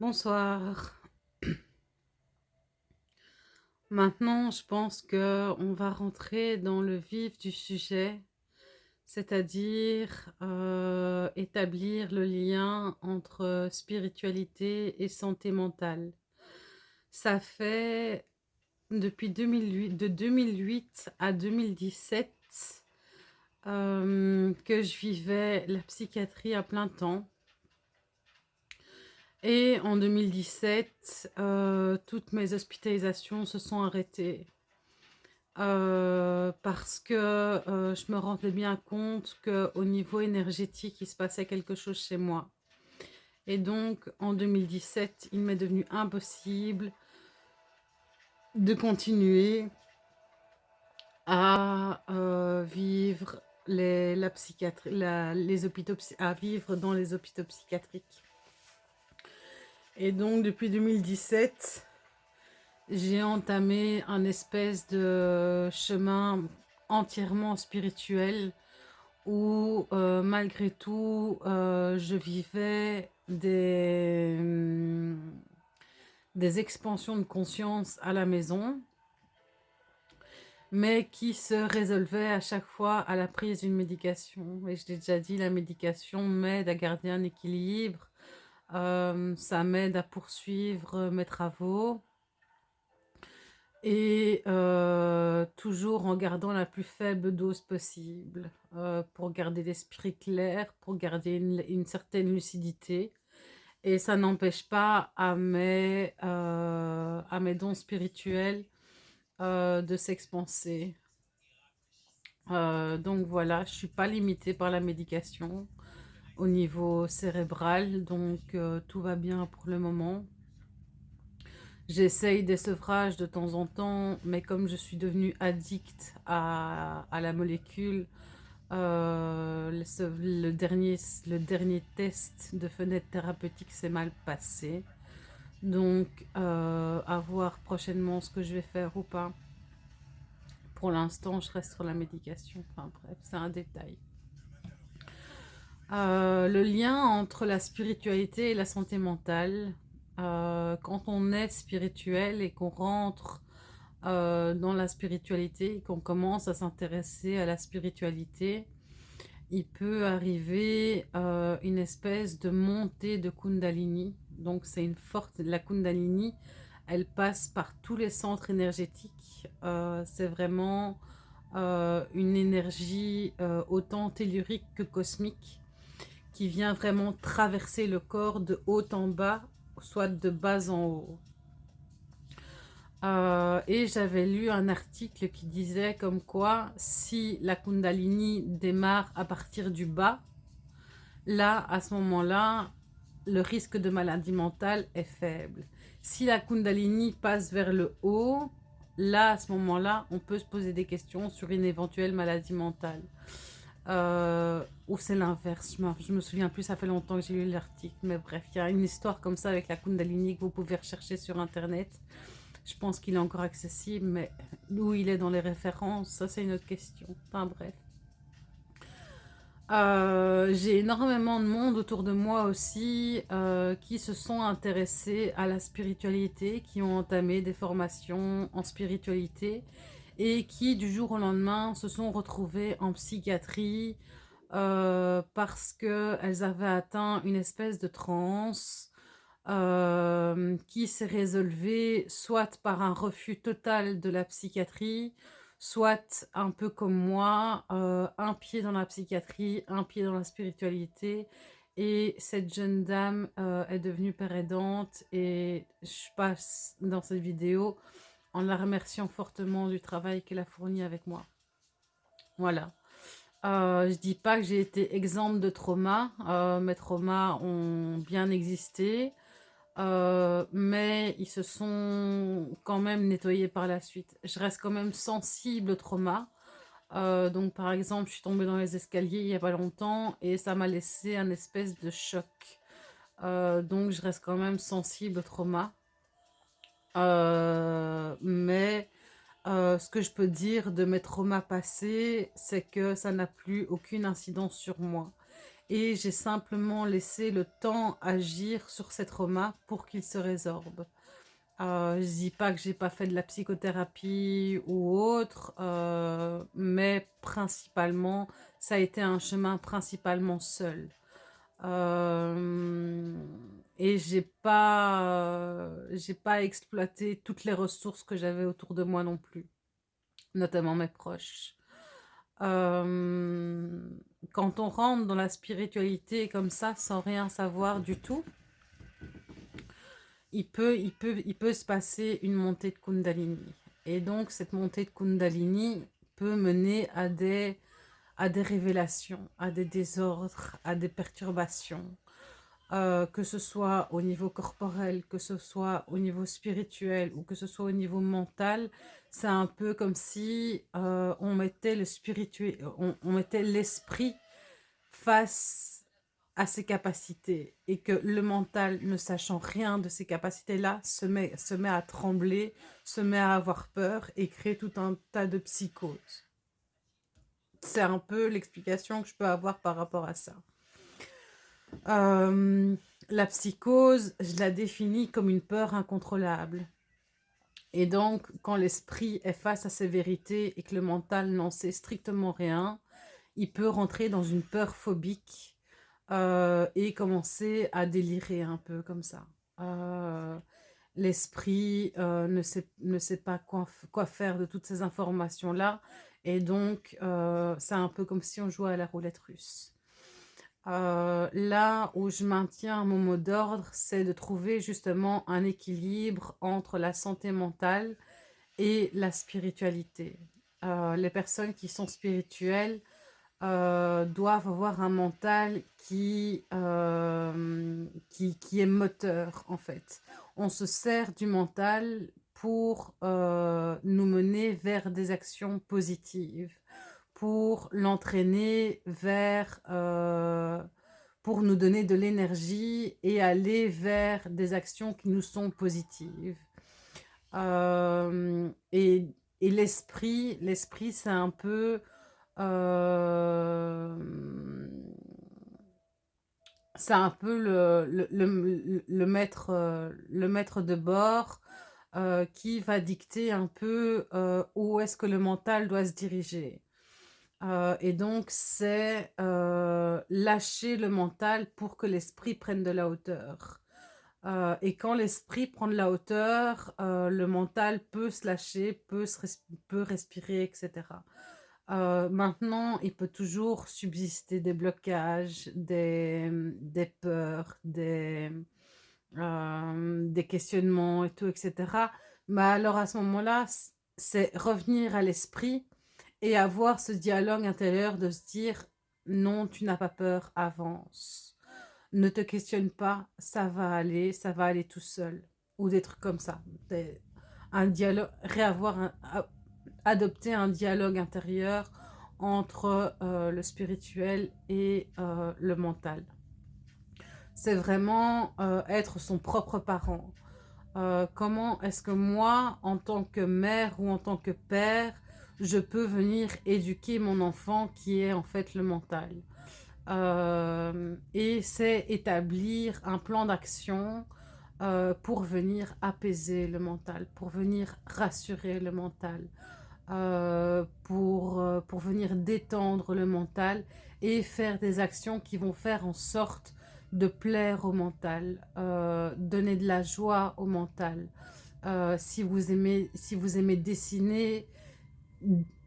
Bonsoir. Maintenant, je pense que on va rentrer dans le vif du sujet, c'est-à-dire euh, établir le lien entre spiritualité et santé mentale. Ça fait depuis 2008, de 2008 à 2017 euh, que je vivais la psychiatrie à plein temps et en 2017, euh, toutes mes hospitalisations se sont arrêtées. Euh, parce que euh, je me rendais bien compte qu'au niveau énergétique, il se passait quelque chose chez moi. Et donc, en 2017, il m'est devenu impossible de continuer à vivre les, la psychiatrie, les hôpitaux, à vivre dans les hôpitaux psychiatriques. Et donc, depuis 2017, j'ai entamé un espèce de chemin entièrement spirituel où, euh, malgré tout, euh, je vivais des, des expansions de conscience à la maison, mais qui se résolvaient à chaque fois à la prise d'une médication. Et je l'ai déjà dit, la médication m'aide à garder un équilibre, euh, ça m'aide à poursuivre mes travaux. Et euh, toujours en gardant la plus faible dose possible euh, pour garder l'esprit clair, pour garder une, certaine lucidité. Et ça n'empêche pas à mes, à mes dons spirituels de s'expanser. donc voilà, je ne suis pas limitée par la médication au niveau cérébral, donc euh, tout va bien pour le moment. J'essaye des sevrages de temps en temps, mais comme je suis devenue addict à, la molécule, euh, le, dernier, le dernier test de fenêtre thérapeutique s'est mal passé. Donc, euh, à voir prochainement ce que je vais faire ou pas. Pour l'instant, je reste sur la médication. Enfin bref, c'est un détail. Euh, le lien entre la spiritualité et la santé mentale. Euh, quand on est spirituel et qu'on rentre euh, dans la spiritualité qu'on commence à s'intéresser à la spiritualité, il peut arriver une espèce de montée de Kundalini. Donc c'est une forte... La Kundalini, elle passe par tous les centres énergétiques. c'est vraiment une énergie autant tellurique que cosmique qui vient vraiment traverser le corps de haut en bas, soit de bas en haut. Euh, et j'avais lu un article qui disait comme quoi si la Kundalini démarre à partir du bas, là, à ce moment-là, le risque de maladie mentale est faible. Si la Kundalini passe vers le haut, là, à ce moment-là, on peut se poser des questions sur une éventuelle maladie mentale. Euh, ou c'est l'inverse, je, me, me souviens plus, ça fait longtemps que j'ai lu l'article, mais bref, il y a une histoire comme ça avec la Kundalini que vous pouvez rechercher sur internet. Je pense qu'il est encore accessible, mais où il est dans les références, ça c'est une autre question. Enfin bref. Euh, j'ai énormément de monde autour de moi aussi euh, qui se sont intéressés à la spiritualité, qui ont entamé des formations en spiritualité et qui du jour au lendemain se sont retrouvées en psychiatrie euh, parce qu'elles avaient atteint une espèce de transe euh, qui s'est résolvée soit par un refus total de la psychiatrie, soit un peu comme moi, euh, un pied dans la psychiatrie, un pied dans la spiritualité. Et cette jeune dame est devenue père aidante et je passe dans cette vidéo en la remerciant fortement du travail qu'elle a fourni avec moi. Voilà. Euh, je dis pas que j'ai été exempte de trauma. Euh, mes traumas ont bien existé. Euh, mais ils se sont quand même nettoyés par la suite. Je reste quand même sensible au trauma. Donc par exemple, je suis tombée dans les escaliers il n'y a pas longtemps et ça m'a laissé un espèce de choc. donc je reste quand même sensible au trauma. Euh, mais euh, ce que je peux dire de mes traumas passés, c'est que ça n'a plus aucune incidence sur moi. et j'ai simplement laissé le temps agir sur ces traumas pour qu'ils se résorbent. Euh, je dis pas que j'ai pas fait de la psychothérapie ou autre, mais principalement, ça a été un chemin principalement seul. Euh, et j'ai pas, euh, j'ai pas exploité toutes les ressources que j'avais autour de moi non plus, notamment mes proches. quand on rentre dans la spiritualité comme ça, sans rien savoir du tout, il peut, il peut, il peut se passer une montée de Kundalini. Et donc, cette montée de Kundalini peut mener à des, à des révélations, à des désordres, à des perturbations, euh, que ce soit au niveau corporel, que ce soit au niveau spirituel ou que ce soit au niveau mental, c'est un peu comme si euh, on mettait le spirituel, on, on mettait l'esprit face à ses capacités et que le mental, ne sachant rien de ces capacités-là, se met, se met à trembler, se met à avoir peur et crée tout un tas de psychoses. C'est un peu l'explication que je peux avoir par rapport à ça. Euh, la psychose, je la définis comme une peur incontrôlable. Et donc, quand l'esprit est face à ses vérités et que le mental n'en sait strictement rien, il peut rentrer dans une peur phobique euh, et commencer à délirer un peu comme ça. Euh, l'esprit ne, sait, ne sait pas quoi, quoi faire de toutes ces informations-là. Et donc, c'est un peu comme si on jouait à la roulette russe. là où je maintiens mon mot d'ordre, c'est de trouver justement un équilibre entre la santé mentale et la spiritualité. les personnes qui sont spirituelles euh, doivent avoir un mental qui, euh, qui, qui, est moteur, en fait. On se sert du mental pour euh, nous mener vers des actions positives, pour l'entraîner vers... pour nous donner de l'énergie et aller vers des actions qui nous sont positives. et, et l'esprit, l'esprit c'est un peu euh, c'est un peu le, le, le, maître, euh, le maître de bord euh, qui va dicter un peu où est-ce que le mental doit se diriger. et donc, c'est lâcher le mental pour que l'esprit prenne de la hauteur. et quand l'esprit prend de la hauteur, le mental peut se lâcher, peut, peut respirer, etc. Euh, maintenant, il peut toujours subsister des blocages, des, des peurs, des, des questionnements et tout, etc. Mais alors à ce moment-là, c'est revenir à l'esprit et avoir ce dialogue intérieur de se dire non, tu n'as pas peur, avance. Ne te questionne pas, ça va aller, ça va aller tout seul. Ou des trucs comme ça. Un dialogue, réavoir adopter un dialogue intérieur entre le spirituel et le mental. C'est vraiment euh, être son propre parent. comment est-ce que moi, en tant que mère ou en tant que père, je peux venir éduquer mon enfant qui est en fait le mental? et c'est établir un plan d'action pour venir apaiser le mental, pour venir rassurer le mental, euh, pour, euh, pour venir détendre le mental et faire des actions qui vont faire en sorte de plaire au mental, euh, donner de la joie au mental. si, vous aimez, si vous aimez dessiner,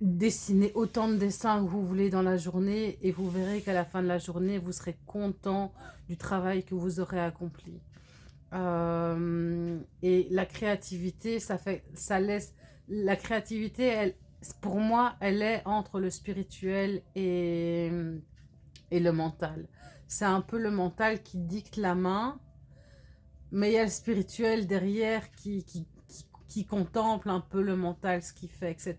dessinez autant de dessins que vous voulez dans la journée et vous verrez qu'à la fin de la journée, vous serez content du travail que vous aurez accompli. et la créativité, ça, fait, ça laisse la créativité, pour moi, elle est entre le spirituel et, et le mental. C'est un peu le mental qui dicte la main, mais il y a le spirituel derrière qui, qui, qui, contemple un peu le mental, ce qu'il fait, etc.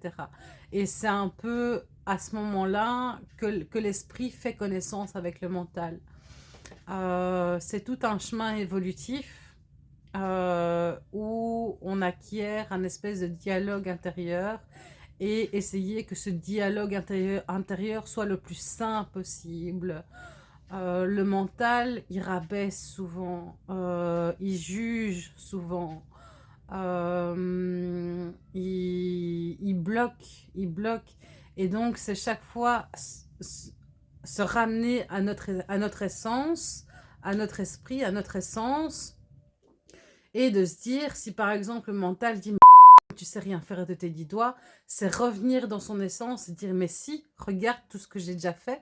Et c'est un peu à ce moment-là que, que l'esprit fait connaissance avec le mental. Euh, c'est tout un chemin évolutif euh, où on acquiert un espèce de dialogue intérieur et essayer que ce dialogue intérieur, intérieur soit le plus sain possible. Euh, le mental, il rabaisse souvent, euh, il juge souvent, euh, il, bloque, il bloque. Et donc, c'est chaque fois se ramener à notre, à notre essence, à notre esprit, à notre essence, et de se dire, si par exemple le mental dit « tu sais rien faire de tes dix doigts », c'est revenir dans son essence et dire « mais si, regarde tout ce que j'ai déjà fait »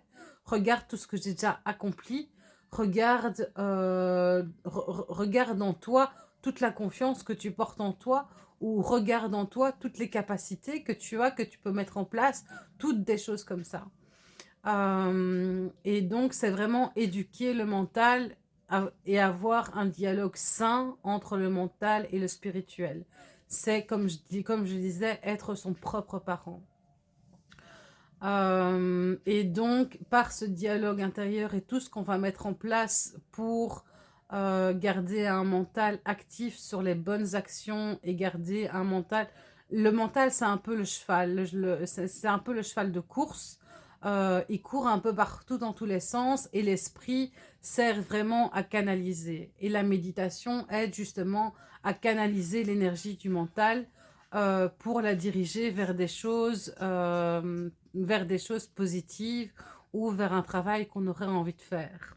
regarde tout ce que j'ai déjà accompli, regarde, euh, regarde en toi toute la confiance que tu portes en toi, ou regarde en toi toutes les capacités que tu as, que tu peux mettre en place, toutes des choses comme ça. Euh, et donc, c'est vraiment éduquer le mental et avoir un dialogue sain entre le mental et le spirituel. C'est, comme comme je disais, être son propre parent. Euh, et donc, par ce dialogue intérieur et tout ce qu'on va mettre en place pour euh, garder un mental actif sur les bonnes actions et garder un mental... Le mental, c'est un peu le cheval, c'est un peu le cheval de course. Euh, il court un peu partout dans tous les sens et l'esprit sert vraiment à canaliser. Et la méditation aide justement à canaliser l'énergie du mental euh, pour la diriger vers des choses, euh, vers des choses positives ou vers un travail qu'on aurait envie de faire.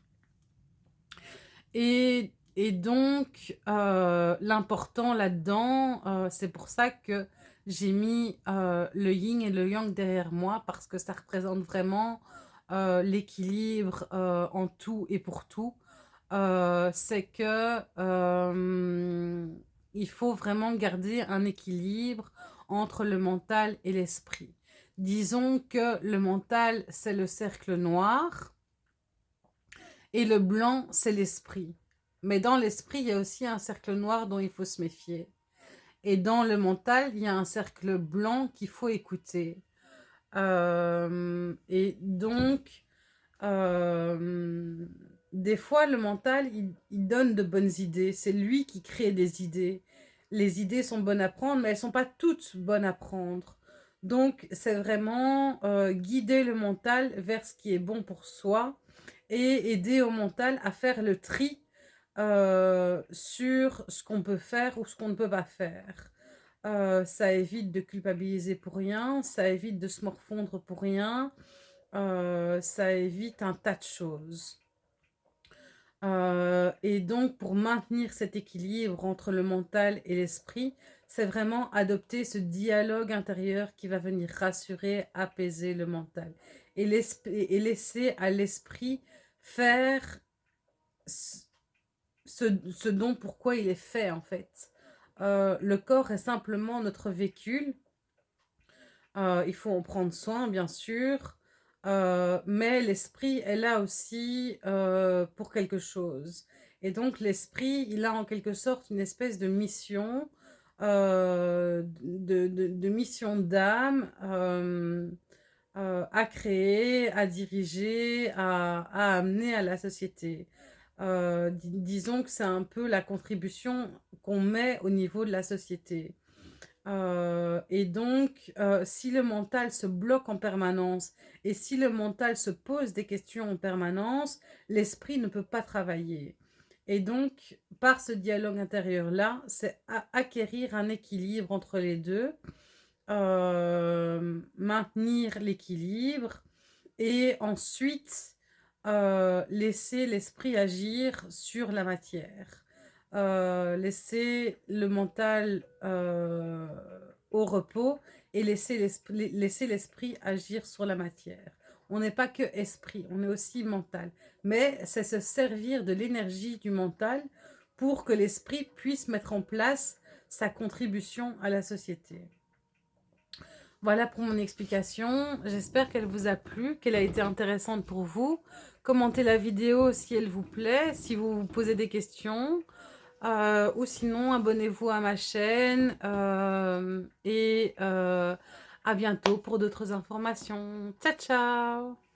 Et, donc, euh, l'important là-dedans, c'est pour ça que j'ai mis le yin et le yang derrière moi parce que ça représente vraiment l'équilibre en tout et pour tout. c'est que il faut vraiment garder un équilibre entre le mental et l'esprit. Disons que le mental, c'est le cercle noir et le blanc, c'est l'esprit. Mais dans l'esprit, il y a aussi un cercle noir dont il faut se méfier. Et dans le mental, il y a un cercle blanc qu'il faut écouter. Euh, et donc, euh, des fois, le mental, il, donne de bonnes idées. C'est lui qui crée des idées. Les idées sont bonnes à prendre, mais elles ne sont pas toutes bonnes à prendre. Donc, c'est vraiment euh, guider le mental vers ce qui est bon pour soi et aider au mental à faire le tri euh, sur ce qu'on peut faire ou ce qu'on ne peut pas faire. Euh, ça évite de culpabiliser pour rien, ça évite de se morfondre pour rien, ça évite un tas de choses. Euh, et donc, pour maintenir cet équilibre entre le mental et l'esprit, c'est vraiment adopter ce dialogue intérieur qui va venir rassurer, apaiser le mental. Et, laisser à l'esprit faire ce, ce, dont pourquoi il est fait, en fait. Euh, le corps est simplement notre véhicule. Euh, il faut en prendre soin, bien sûr. Euh, mais l'esprit est là aussi euh, pour quelque chose. Et donc l'esprit, il a en quelque sorte une espèce de mission, euh, de, mission d'âme à créer, à diriger, à, amener à la société. disons que c'est un peu la contribution qu'on met au niveau de la société. Euh, et donc, euh, si le mental se bloque en permanence et si le mental se pose des questions en permanence, l'esprit ne peut pas travailler. Et donc, par ce dialogue intérieur-là, c'est acquérir un équilibre entre les deux, euh, maintenir l'équilibre et ensuite laisser l'esprit agir sur la matière. Euh, laisser le mental euh, au repos et laisser l'esprit agir sur la matière. On n'est pas que esprit, on est aussi mental. Mais c'est se servir de l'énergie du mental pour que l'esprit puisse mettre en place sa contribution à la société. Voilà pour mon explication. J'espère qu'elle vous a plu, qu'elle a été intéressante pour vous. Commentez la vidéo si elle vous plaît, si vous vous posez des questions. Euh, ou sinon, abonnez-vous à ma chaîne euh, et euh, à bientôt pour d'autres informations. Ciao, ciao